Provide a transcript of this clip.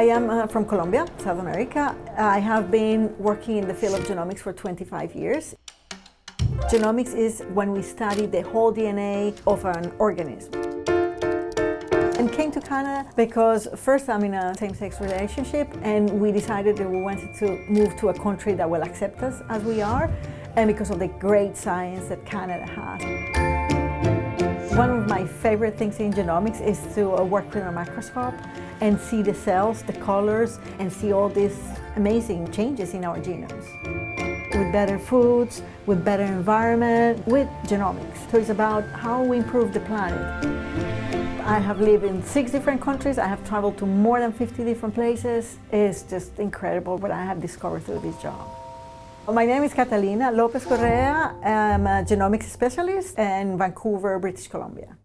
I am uh, from Colombia, South America. I have been working in the field of genomics for 25 years. Genomics is when we study the whole DNA of an organism. And came to Canada because first I'm in a same-sex relationship and we decided that we wanted to move to a country that will accept us as we are and because of the great science that Canada has. One of my favorite things in genomics is to uh, work with a microscope and see the cells, the colors, and see all these amazing changes in our genomes. With better foods, with better environment, with genomics. So it's about how we improve the planet. I have lived in six different countries. I have traveled to more than 50 different places. It's just incredible what I have discovered through this job. My name is Catalina Lopez Correa. I'm a genomics specialist in Vancouver, British Columbia.